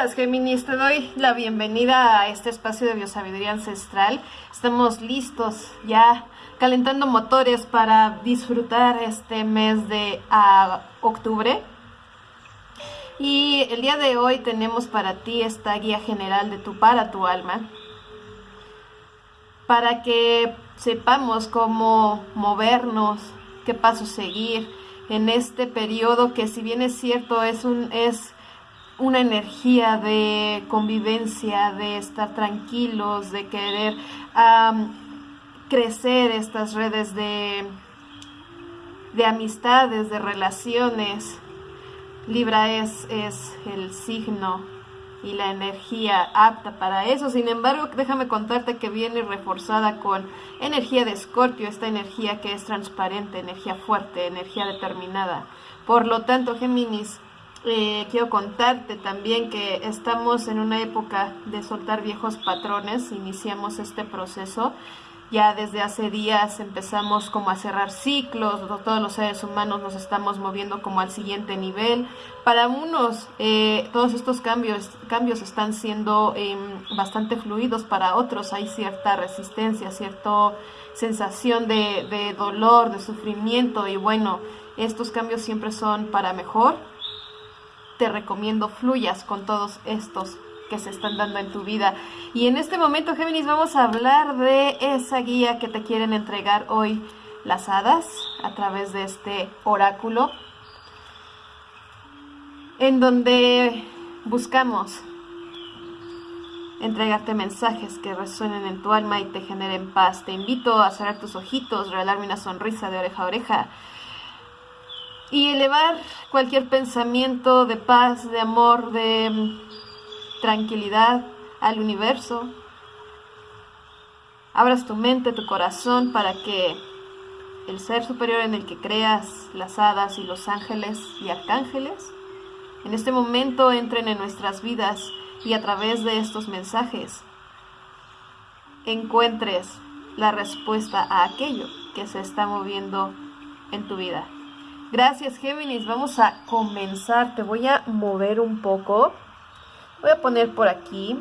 estás, Géminis? Te doy la bienvenida a este espacio de biosabiduría ancestral. Estamos listos ya calentando motores para disfrutar este mes de octubre. Y el día de hoy tenemos para ti esta guía general de tu para tu alma. Para que sepamos cómo movernos, qué paso seguir en este periodo que si bien es cierto es un es una energía de convivencia, de estar tranquilos, de querer crecer estas redes de, de amistades, de relaciones. Libra es, es el signo y la energía apta para eso. Sin embargo, déjame contarte que viene reforzada con energía de Escorpio, esta energía que es transparente, energía fuerte, energía determinada. Por lo tanto, Géminis, eh, quiero contarte también que estamos en una época de soltar viejos patrones, iniciamos este proceso. Ya desde hace días empezamos como a cerrar ciclos, todos los seres humanos nos estamos moviendo como al siguiente nivel. Para unos eh, todos estos cambios, cambios están siendo em, bastante fluidos, para otros hay cierta resistencia, cierta sensación de, de dolor, de sufrimiento y bueno, estos cambios siempre son para mejor te recomiendo fluyas con todos estos que se están dando en tu vida. Y en este momento, Géminis, vamos a hablar de esa guía que te quieren entregar hoy las hadas a través de este oráculo, en donde buscamos entregarte mensajes que resuenen en tu alma y te generen paz. Te invito a cerrar tus ojitos, regalarme una sonrisa de oreja a oreja y elevar cualquier pensamiento de paz, de amor, de mm, tranquilidad al universo. Abras tu mente, tu corazón para que el ser superior en el que creas, las hadas y los ángeles y arcángeles, en este momento entren en nuestras vidas y a través de estos mensajes encuentres la respuesta a aquello que se está moviendo en tu vida. Gracias Géminis, vamos a comenzar. Te voy a mover un poco. Voy a poner por aquí.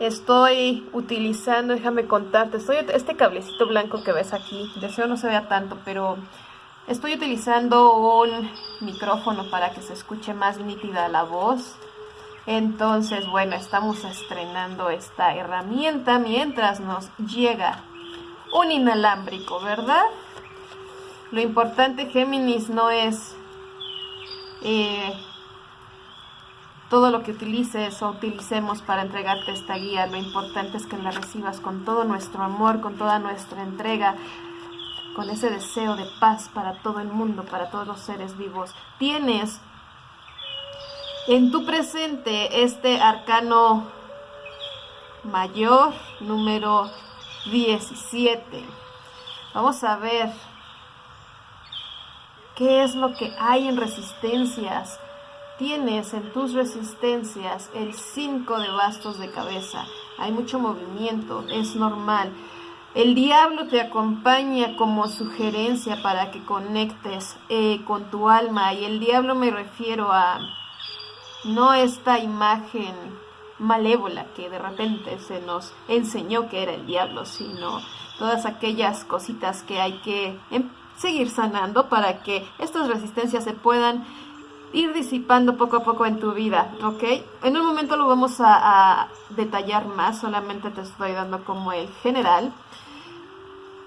Estoy utilizando, déjame contarte, estoy, este cablecito blanco que ves aquí, deseo no se vea tanto, pero estoy utilizando un micrófono para que se escuche más nítida la voz. Entonces, bueno, estamos estrenando esta herramienta mientras nos llega un inalámbrico, ¿verdad? Lo importante, Géminis, no es eh, todo lo que utilices o utilicemos para entregarte esta guía. Lo importante es que la recibas con todo nuestro amor, con toda nuestra entrega, con ese deseo de paz para todo el mundo, para todos los seres vivos. Tienes en tu presente este arcano mayor número 17. Vamos a ver ¿Qué es lo que hay en resistencias? Tienes en tus resistencias el 5 de bastos de cabeza. Hay mucho movimiento, es normal. El diablo te acompaña como sugerencia para que conectes eh, con tu alma. Y el diablo me refiero a no esta imagen malévola que de repente se nos enseñó que era el diablo, sino todas aquellas cositas que hay que em, seguir sanando para que estas resistencias se puedan ir disipando poco a poco en tu vida, ¿ok? En un momento lo vamos a, detallar más, solamente te estoy dando como el general.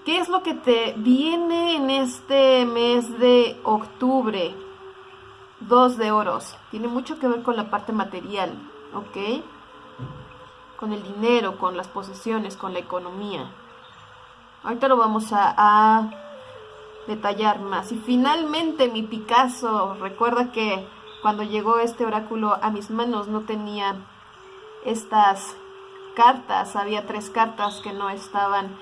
¿Qué es lo que te viene en este mes de octubre? Dos de oros. Tiene mucho que ver con la parte material, ¿ok? Con el dinero, con las posesiones, con la economía. Ahorita lo vamos a detallar más. Y finalmente mi Picasso, recuerda que cuando llegó este oráculo a mis manos no tenía estas cartas, había tres cartas que no estaban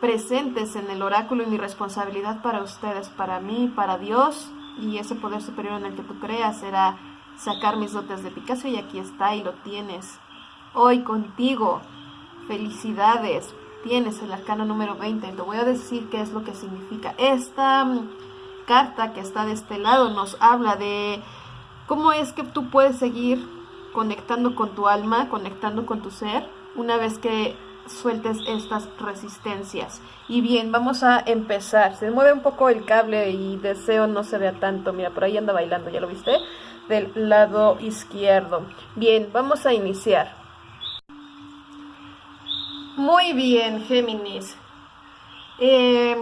presentes en el oráculo y mi responsabilidad para ustedes, para mí, para Dios y ese poder superior en el que tú creas era sacar mis dotes de Picasso y aquí está y lo tienes hoy contigo. Felicidades, tienes el arcano número 20. Te voy a decir qué es lo que significa. Esta mm, carta que está de este lado nos habla de ¿Cómo es que tú puedes seguir conectando con tu alma, conectando con tu ser, una vez que sueltes estas resistencias. Y bien, vamos a empezar. Se mueve un poco el cable y deseo no se vea tanto. Mira, por ahí anda bailando, ¿ya lo viste? Del lado izquierdo. Bien, vamos a iniciar. Muy bien, Géminis. Eh,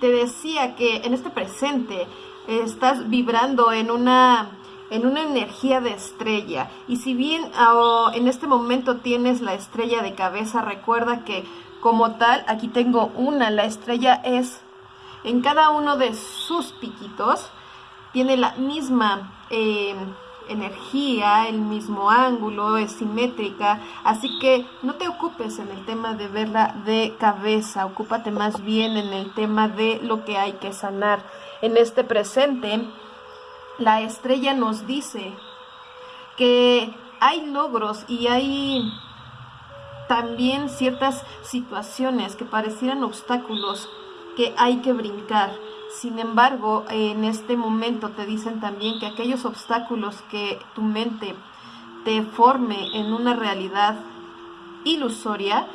te decía que en este presente estás vibrando en una en una energía de estrella. Y si bien ah, en este momento tienes la estrella de cabeza, recuerda que como tal, aquí tengo una, la estrella es en cada uno de sus piquitos, tiene la misma eh, energía, el mismo ángulo, es simétrica, así que no te ocupes en el tema de verla de cabeza, ocúpate más bien en el tema de lo que hay que sanar. En este presente, la estrella nos dice que hay logros y hay también ciertas situaciones que parecieran obstáculos que hay que brincar. Sin embargo, en este momento te dicen también que aquellos obstáculos que tu mente te forme en una realidad ilusoria,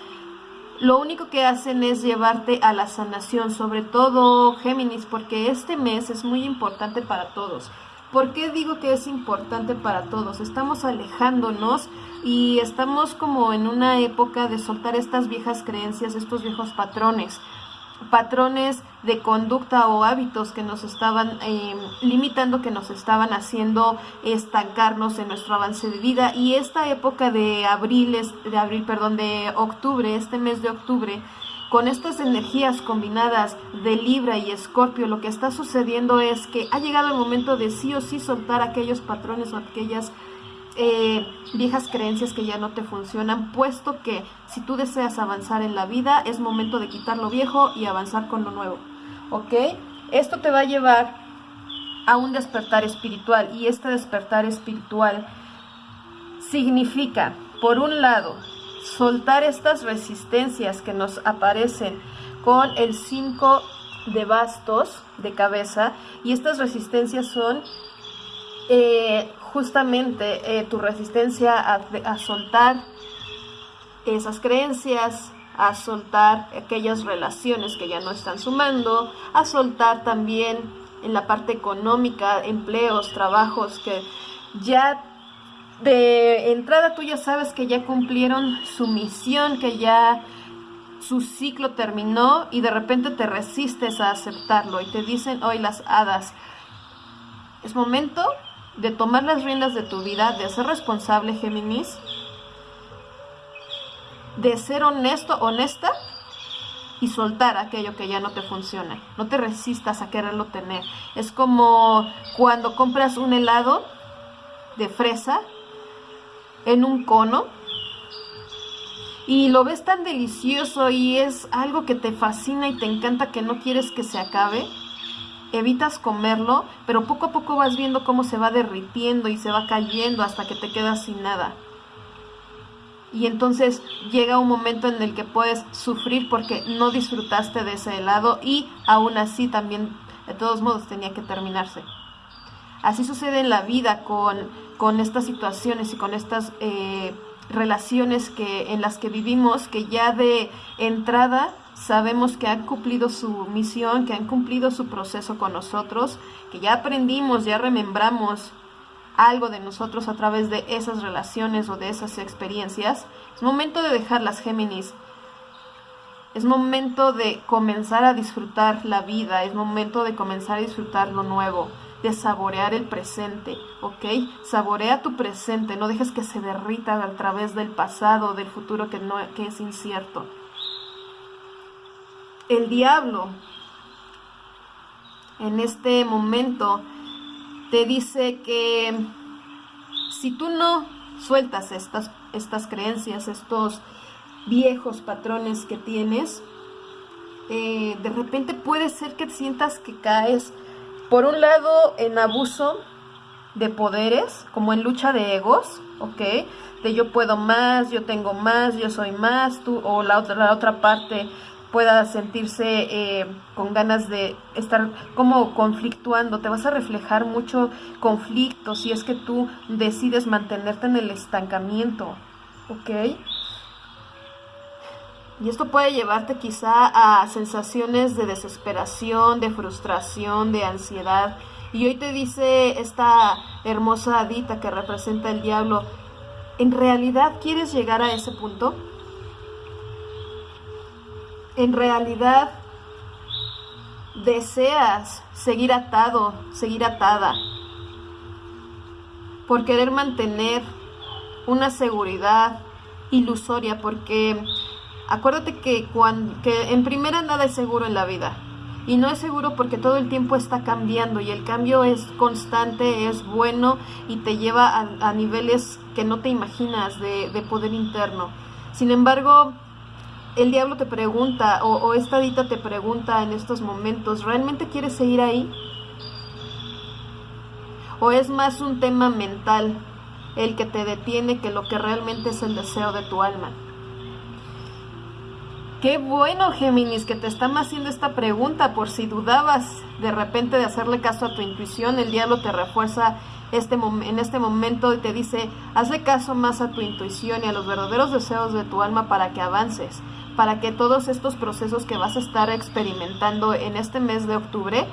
lo único que hacen es llevarte a la sanación, sobre todo Géminis, porque este mes es muy importante para todos. ¿Por qué digo que es importante para todos? Estamos alejándonos y estamos como en una época de soltar estas viejas creencias, estos viejos patrones patrones de conducta o hábitos que nos estaban em, limitando, que nos estaban haciendo estancarnos en nuestro avance de vida. Y esta época de abril, de abril, perdón, de octubre, este mes de octubre, con estas energías combinadas de Libra y Escorpio, lo que está sucediendo es que ha llegado el momento de sí o sí soltar aquellos patrones o aquellas eh, viejas creencias que ya no te funcionan, puesto que si tú deseas avanzar en la vida, es momento de quitar lo viejo y avanzar con lo nuevo. ¿Ok? Esto te va a llevar a un despertar espiritual y este despertar espiritual significa, por un lado, soltar estas resistencias que nos aparecen con el 5 de bastos de cabeza y estas resistencias son eh, justamente eh, tu resistencia a, soltar esas creencias, a soltar aquellas relaciones que ya no están sumando, a soltar también en la parte económica, empleos, trabajos que ya de entrada tú ya sabes que ya cumplieron su misión, que ya su ciclo terminó y de repente te resistes a aceptarlo y te dicen hoy las hadas, es momento de tomar las riendas de tu vida, de ser responsable, Géminis, de ser honesto, honesta y soltar aquello que ya no te funciona. No te resistas a quererlo tener. Es como cuando compras un helado de fresa en un cono y lo ves tan delicioso y es algo que te fascina y te encanta que no quieres que se acabe, evitas comerlo, pero poco a poco vas viendo cómo se va derritiendo y se va cayendo hasta que te quedas sin nada. Y entonces llega un momento en el que puedes sufrir porque no disfrutaste de ese helado y aún así también de todos modos tenía que terminarse. Así sucede en la vida con, con estas situaciones y con estas eh, relaciones que, en las que vivimos, que ya de entrada sabemos que han cumplido su misión, que han cumplido su proceso con nosotros, que ya aprendimos, ya remembramos algo de nosotros a través de esas relaciones o de esas experiencias. Es momento de dejar las Géminis. Es momento de comenzar a disfrutar la vida, es momento de comenzar a disfrutar lo nuevo de saborear el presente, ¿ok? Saborea tu presente, no dejes que se derrita a través del pasado, del futuro que, no, que es incierto. El diablo en este momento te dice que si tú no sueltas estas, estas creencias, estos viejos patrones que tienes, eh, de repente puede ser que sientas que caes por un lado, en abuso de poderes, como en lucha de egos, ¿ok? De yo puedo más, yo tengo más, yo soy más, tú, o la otra, la otra parte pueda sentirse eh, con ganas de estar como conflictuando, te vas a reflejar mucho conflicto si es que tú decides mantenerte en el estancamiento, ¿ok? Y esto puede llevarte quizá a sensaciones de desesperación, de frustración, de ansiedad. Y hoy te dice esta hermosa adita que representa el diablo, ¿en realidad quieres llegar a ese punto? En realidad deseas seguir atado, seguir atada, por querer mantener una seguridad ilusoria, porque acuérdate que, cuando, que en primera nada es seguro en la vida. Y no es seguro porque todo el tiempo está cambiando y el cambio es constante, es bueno y te lleva a, niveles que no te imaginas de, de poder interno. Sin embargo, el diablo te pregunta o, esta dita te pregunta en estos momentos, ¿realmente quieres seguir ahí? ¿O es más un tema mental el que te detiene que lo que realmente es el deseo de tu alma? Qué bueno, Géminis, que te están haciendo esta pregunta por si dudabas de repente de hacerle caso a tu intuición, el diablo te refuerza este en este momento y te dice, hazle caso más a tu intuición y a los verdaderos deseos de tu alma para que avances para que todos estos procesos que vas a estar experimentando en este mes de octubre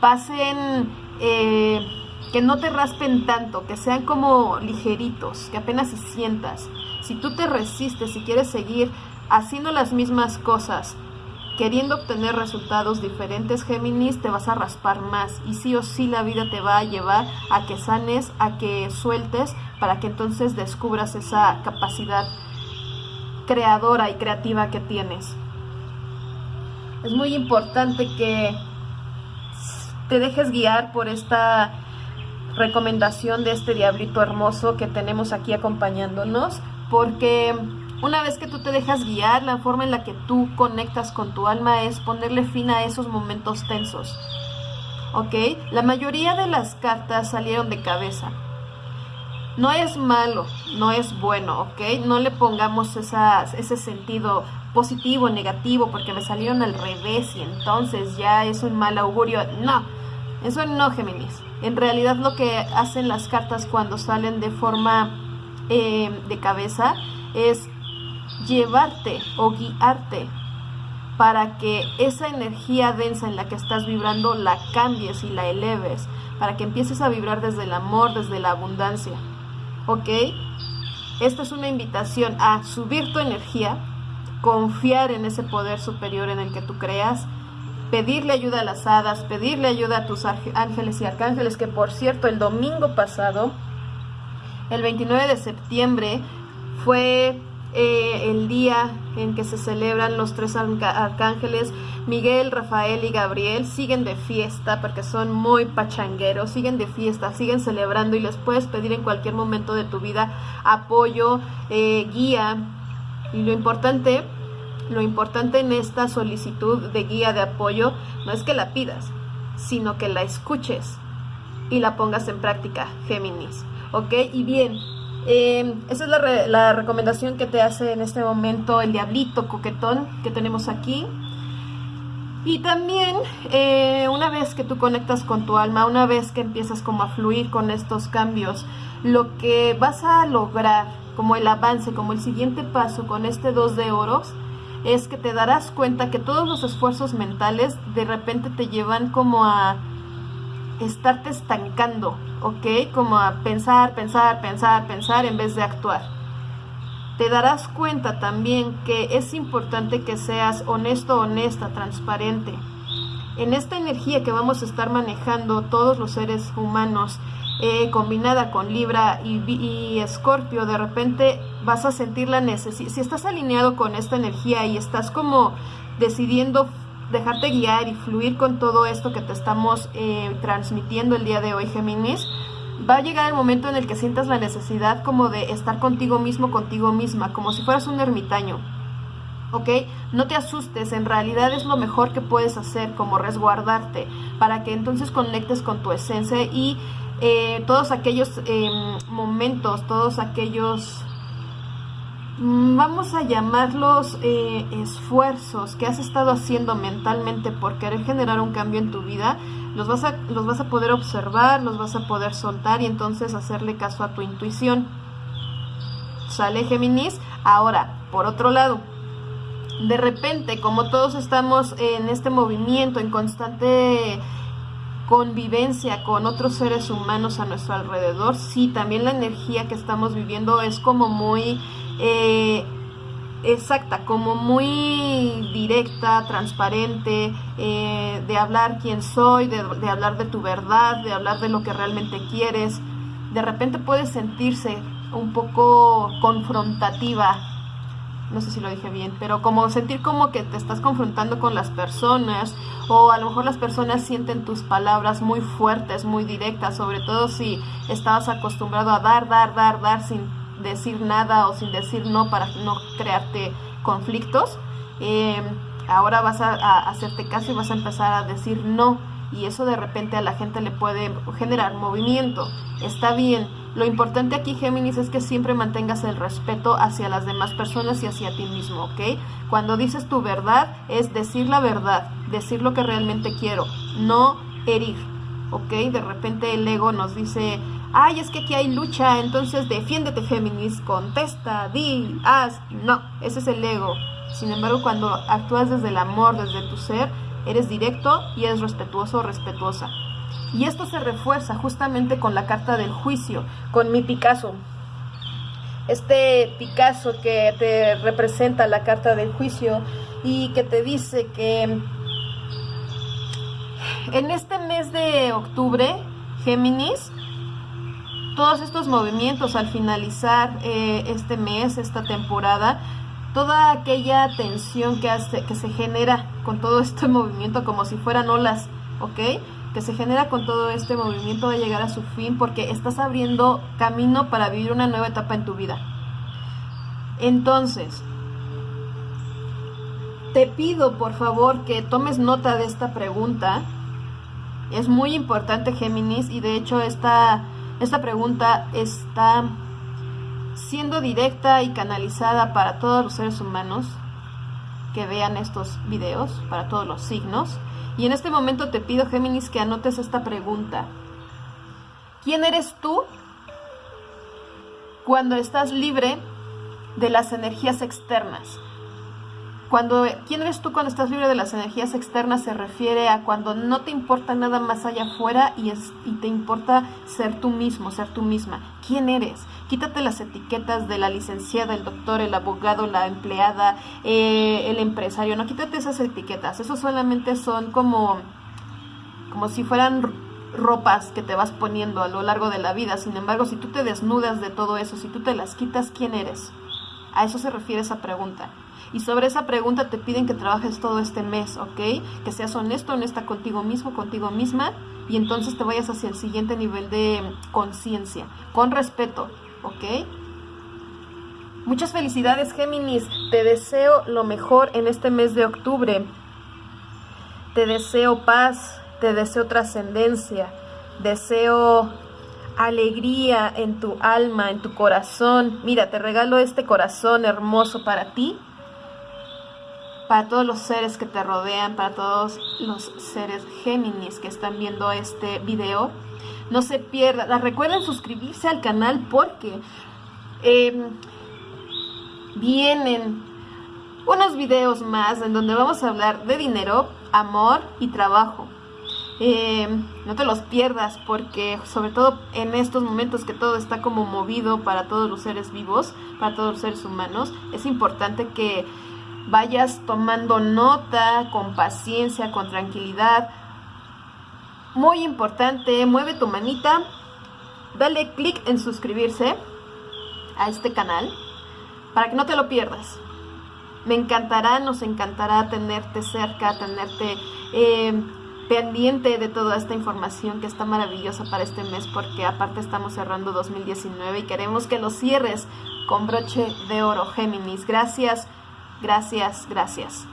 pasen, eh, que no te raspen tanto, que sean como ligeritos, que apenas si sientas. Si tú te resistes, si quieres seguir haciendo las mismas cosas, queriendo obtener resultados diferentes, Géminis, te vas a raspar más y sí o sí la vida te va a llevar a que sanes, a que sueltes, para que entonces descubras esa capacidad creadora y creativa que tienes. Es muy importante que te dejes guiar por esta recomendación de este diablito hermoso que tenemos aquí acompañándonos, porque una vez que tú te dejas guiar, la forma en la que tú conectas con tu alma es ponerle fin a esos momentos tensos. ¿Ok? La mayoría de las cartas salieron de cabeza. No es malo, no es bueno, ¿ok? No le pongamos ese sentido positivo, negativo, porque me salieron al revés y entonces ya es un mal augurio. No, eso no, Géminis. En realidad lo que hacen las cartas cuando salen de forma eh, de cabeza es llevarte o guiarte para que esa energía densa en la que estás vibrando la cambies y la eleves, para que empieces a vibrar desde el amor, desde la abundancia. ¿Ok? Esta es una invitación a subir tu energía, confiar en ese poder superior en el que tú creas, pedirle ayuda a las hadas, pedirle ayuda a tus ángeles y arcángeles, que por cierto el domingo pasado, el 29 de septiembre, fue eh, el día en que se celebran los tres arcángeles, Miguel, Rafael y Gabriel, siguen de fiesta porque son muy pachangueros, siguen de fiesta, siguen celebrando y les puedes pedir en cualquier momento de tu vida apoyo, eh, guía. Y lo importante, lo importante en esta solicitud de guía, de apoyo, no es que la pidas, sino que la escuches y la pongas en práctica, Géminis. ¿Ok? Y bien, eh, esa es la, recomendación que te hace en este momento el diablito coquetón que tenemos aquí. Y también eh, una vez que tú conectas con tu alma, una vez que empiezas como a fluir con estos cambios, lo que vas a lograr como el avance, como el siguiente paso con este dos de oros, es que te darás cuenta que todos los esfuerzos mentales de repente te llevan como a estarte estancando, ¿ok? Como a pensar, pensar, pensar, pensar en vez de actuar. Te darás cuenta también que es importante que seas honesto, honesta, transparente. En esta energía que vamos a estar manejando todos los seres humanos, eh, combinada con Libra y Escorpio, de repente vas a sentir la necesidad. Si estás alineado con esta energía y estás como decidiendo dejarte guiar y fluir con todo esto que te estamos eh, transmitiendo el día de hoy, Géminis, va a llegar el momento en el que sientas la necesidad como de estar contigo mismo, contigo misma, como si fueras un ermitaño. ¿Ok? No te asustes, en realidad es lo mejor que puedes hacer, como resguardarte, para que entonces conectes con tu esencia y eh, todos aquellos em, momentos, todos aquellos vamos a llamarlos eh, esfuerzos que has estado haciendo mentalmente por querer generar un cambio en tu vida, los vas, a, los vas a poder observar, los vas a poder soltar y entonces hacerle caso a tu intuición. ¿Sale Géminis? Ahora, por otro lado, de repente, como todos estamos en este movimiento, en constante convivencia con otros seres humanos a nuestro alrededor, sí, también la energía que estamos viviendo es como muy eh, exacta, como muy directa, transparente, eh, de hablar quién soy, de, de hablar de tu verdad, de hablar de lo que realmente quieres. De repente puedes sentirse un poco confrontativa no sé si lo dije bien, pero como sentir como que te estás confrontando con las personas o a lo mejor las personas sienten tus palabras muy fuertes, muy directas, sobre todo si estabas acostumbrado a dar, dar, dar, dar sin decir nada o sin decir no para no crearte conflictos. Eh, ahora vas a, a hacerte caso y vas a empezar a decir no y eso de repente a la gente le puede generar movimiento. Está bien lo importante aquí, Géminis, es que siempre mantengas el respeto hacia las demás personas y hacia ti mismo, ¿ok? Cuando dices tu verdad, es decir la verdad, decir lo que realmente quiero, no herir, ¿ok? De repente el ego nos dice, ay, es que aquí hay lucha, entonces defiéndete, Géminis, contesta, di, haz. No, ese es el ego. Sin embargo, cuando actúas desde el amor, desde tu ser, eres directo y eres respetuoso o respetuosa. Y esto se refuerza justamente con la carta del juicio, con mi Picasso. Este Picasso que te representa la carta del juicio y que te dice que en este mes de octubre, Géminis, todos estos movimientos al finalizar eh, este mes, esta temporada, toda aquella tensión que, que se genera con todo este movimiento como si fueran olas, ¿ok? que se genera con todo este movimiento va a llegar a su fin porque estás abriendo camino para vivir una nueva etapa en tu vida. Entonces, te pido por favor que tomes nota de esta pregunta. Es muy importante Géminis y de hecho esta, esta pregunta está siendo directa y canalizada para todos los seres humanos que vean estos videos, para todos los signos. Y en este momento te pido, Géminis, que anotes esta pregunta. ¿Quién eres tú cuando estás libre de las energías externas? Cuando, ¿Quién eres tú cuando estás libre de las energías externas? Se refiere a cuando no te importa nada más allá afuera y, es, y te importa ser tú mismo, ser tú misma. ¿Quién eres? Quítate las etiquetas de la licenciada, el doctor, el abogado, la empleada, eh, el empresario. No, quítate esas etiquetas. Eso solamente son como, como si fueran ropas que te vas poniendo a lo largo de la vida. Sin embargo, si tú te desnudas de todo eso, si tú te las quitas, ¿quién eres? A eso se refiere esa pregunta. Y sobre esa pregunta te piden que trabajes todo este mes, ¿ok? Que seas honesto, honesta contigo mismo, contigo misma, y entonces te vayas hacia el siguiente nivel de conciencia, con respeto, ¿ok? Muchas felicidades Géminis, te deseo lo mejor en este mes de octubre. Te deseo paz, te deseo trascendencia, deseo alegría en tu alma, en tu corazón. Mira, te regalo este corazón hermoso para ti para todos los seres que te rodean, para todos los seres Géminis que están viendo este video. No se pierdan, recuerden suscribirse al canal porque em, vienen unos videos más en donde vamos a hablar de dinero, amor y trabajo. Em, no te los pierdas porque sobre todo en estos momentos que todo está como movido para todos los seres vivos, para todos los seres humanos, es importante que vayas tomando nota con paciencia, con tranquilidad. Muy importante, mueve tu manita, dale clic en suscribirse a este canal para que no te lo pierdas. Me encantará, nos encantará tenerte cerca, tenerte eh, pendiente de toda esta información que está maravillosa para este mes porque aparte estamos cerrando 2019 y queremos que lo cierres con broche de oro Géminis. Gracias Gracias, gracias.